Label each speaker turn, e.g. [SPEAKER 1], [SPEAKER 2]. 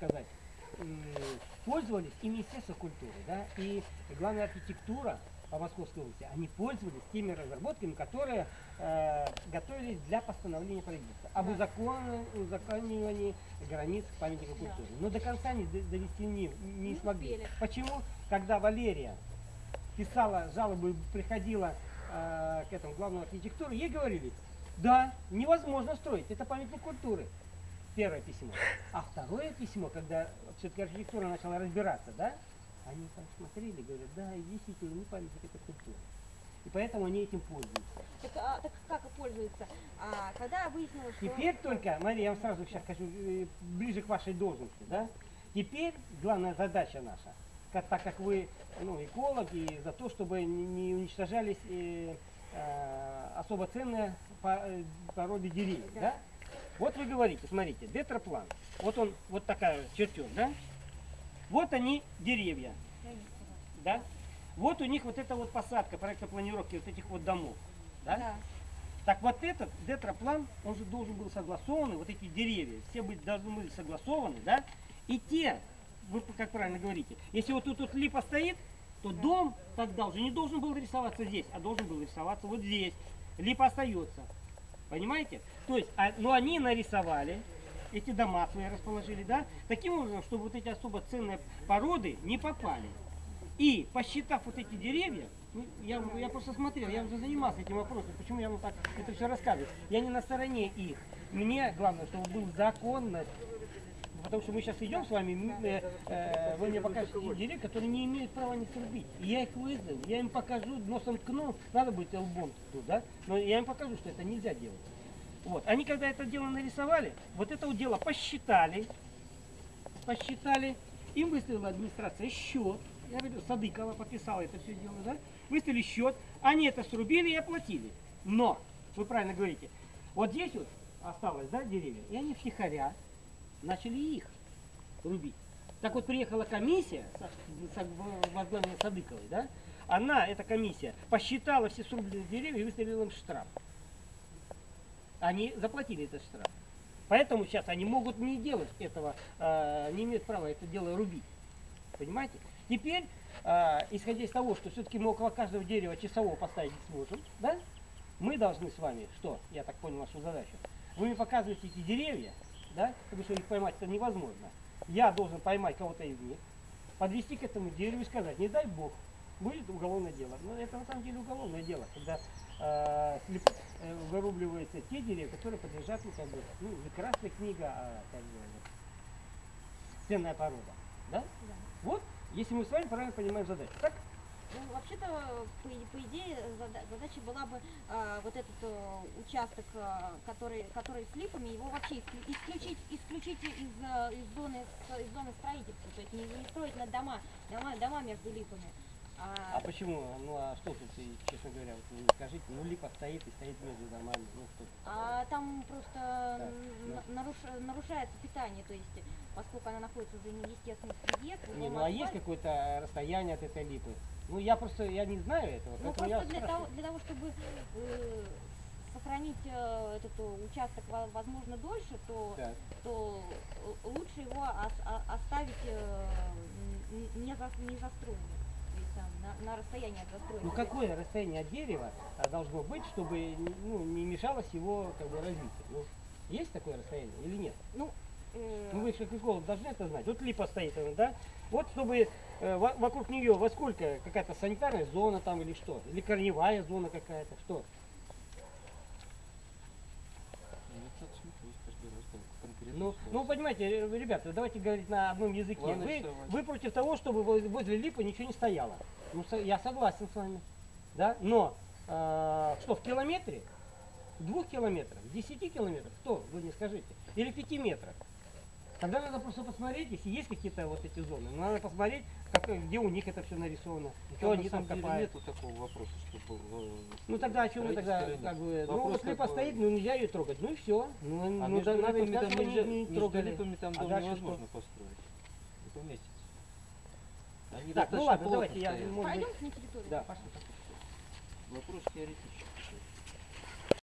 [SPEAKER 1] сказать, м, пользовались и Министерство культуры, да, и главная архитектура по Московской области, они пользовались теми разработками, которые э, готовились для постановления правительства об
[SPEAKER 2] Да.
[SPEAKER 1] узакон- узаконивании границ памятника
[SPEAKER 2] Да.
[SPEAKER 1] культуры. Но до конца они д- довести не, не
[SPEAKER 2] Не
[SPEAKER 1] смогли.
[SPEAKER 2] успели.
[SPEAKER 1] Почему? Когда Валерия писала жалобы, приходила э, к этому главному архитектуру, ей говорили, да, невозможно строить, это памятник культуры. Первое письмо. А второе письмо, когда все-таки архитектура начала разбираться, да, они там смотрели, говорят, да, действительно, не памятник, это культура. И поэтому они этим пользуются.
[SPEAKER 2] Так, а, так как пользуются? А, когда выяснилось, что...
[SPEAKER 1] Теперь только, Мария, я вам сразу сейчас хочу э, ближе к вашей должности, да? Теперь главная задача наша, как, так как вы ну, эколог, и за то, чтобы не, уничтожались э, э, особо ценные э, породы деревьев, да.
[SPEAKER 2] Да.
[SPEAKER 1] Вот вы говорите, смотрите, детроплан, вот он, вот такая чертеж, да? Вот они деревья, да? Вот у них вот эта вот посадка, проекта планировки вот этих вот домов, да?
[SPEAKER 2] Да.
[SPEAKER 1] Так вот этот детроплан, он же должен был согласованы, вот эти деревья, все быть, должны были согласованы, да? И те, вы как правильно говорите, если вот тут вот липа стоит, то дом тогда уже не должен был рисоваться здесь, а должен был рисоваться вот здесь. Липа остается. Понимаете? То есть, а, но они нарисовали, эти дома свои расположили, да, таким образом, чтобы вот эти особо ценные породы не попали. И посчитав вот эти деревья, ну, я, я просто смотрел, я уже занимался этим вопросом, почему я вам так это все рассказываю. Я не на стороне их. Мне главное, чтобы был законно, потому что мы сейчас идем с вами, э, э, вы мне покажете те деревья, которые не имеют права не срубить. И я их вызову, я им покажу, носом ткну, надо будет лбом тут, да, но я им покажу, что это нельзя делать. Вот. Они когда это дело нарисовали, вот это дело посчитали, посчитали, им выставила администрация счет, я говорю, Садыкова подписала это все дело, да, выставили счет, они это срубили и оплатили. Но, вы правильно говорите, вот здесь вот осталось, да, деревья, и они втихаря начали их рубить. Так вот приехала комиссия, со- со- в- возглавленная Садыковой, да, она, эта комиссия, посчитала все срубленные деревья и выставила им штраф. Они заплатили этот штраф. Поэтому сейчас они могут не делать этого, э, не имеют права это дело рубить. Понимаете? Теперь, э, исходя из того, что все-таки мы около каждого дерева часового поставить не сможем, да? Мы должны с вами, что, я так понял вашу задачу, вы мне показываете эти деревья, да, потому что их поймать это невозможно. Я должен поймать кого-то из них, подвести к этому дереву и сказать, не дай бог, будет уголовное дело. Но это на самом деле уголовное дело, когда э, слеп- э, вырубливаются те деревья, которые подлежат, ну, как бы, ну, красная книга, а как бы, вот, ценная порода. Да?
[SPEAKER 2] Да.
[SPEAKER 1] Вот, если мы с вами правильно понимаем задачу. Так?
[SPEAKER 2] Ну, вообще-то, по, по идее, зада- задача была бы а, вот этот э, участок, а, который, который с липами, его вообще исклю- исключить, исключить из, э, из, зоны, из зоны строительства, то есть не, не строить на дома, дома, дома между липами. А,
[SPEAKER 1] А почему? Ну а что тут, честно говоря, вот скажите, ну липа стоит и стоит между домами. Ну что?
[SPEAKER 2] а там просто
[SPEAKER 1] Так,
[SPEAKER 2] н- наруш- нарушается питание, то есть поскольку она находится в естественной среде,
[SPEAKER 1] Не,
[SPEAKER 2] кругом
[SPEAKER 1] ну а есть какое-то расстояние от этой липы? Ну я просто, я не знаю этого,
[SPEAKER 2] Ну
[SPEAKER 1] я
[SPEAKER 2] просто для того, для того, чтобы э, сохранить э, этот э, участок во- возможно дольше, то,
[SPEAKER 1] Так.
[SPEAKER 2] то э, лучше его ос- оставить э, не, за, не застроенным, на, на расстоянии от застроенного.
[SPEAKER 1] Ну какое расстояние от дерева а, должно быть, чтобы ну, не мешалось его как бы, развитию? Ну, есть такое расстояние или нет?
[SPEAKER 2] Ну,
[SPEAKER 1] Ну вы же как эколог должны это знать. Вот липа стоит, она, да? Вот чтобы э, во- вокруг нее во сколько какая-то санитарная зона там или что? Или корневая зона какая-то, что? Ну, ну понимаете, э, ребята, давайте говорить на одном языке.
[SPEAKER 3] Ладно,
[SPEAKER 1] Вы, вы против того, чтобы воз- возле липы ничего не стояло. Ну, со- я согласен с вами. Да? Но э, что, в километре? В двух километрах? В десяти километрах? Что, вы мне скажите? Или в пяти метрах? Тогда надо просто посмотреть, если есть какие-то вот эти зоны, ну, надо посмотреть, как, где у них это все нарисовано, что
[SPEAKER 3] Там,
[SPEAKER 1] они
[SPEAKER 3] на
[SPEAKER 1] там копают.
[SPEAKER 3] нету такого вопроса, чтобы... э,
[SPEAKER 1] Ну тогда о чем мы тогда, как бы, ну вот липа
[SPEAKER 3] бы-
[SPEAKER 1] стоит, ну нельзя ее трогать, ну и все. Ну,
[SPEAKER 3] А
[SPEAKER 1] ну,
[SPEAKER 3] между
[SPEAKER 1] да, надо
[SPEAKER 3] липами там
[SPEAKER 1] они
[SPEAKER 3] нельзя,
[SPEAKER 1] не
[SPEAKER 3] между
[SPEAKER 1] трогали.
[SPEAKER 3] липами там
[SPEAKER 1] А
[SPEAKER 3] дом
[SPEAKER 1] дальше
[SPEAKER 3] невозможно построить. Не поместится. Они
[SPEAKER 1] Так, ну ладно, давайте я,
[SPEAKER 3] стоят.
[SPEAKER 1] может быть,
[SPEAKER 2] пойдемте на территорию.
[SPEAKER 1] да, пошли.
[SPEAKER 3] Вопрос теоретический.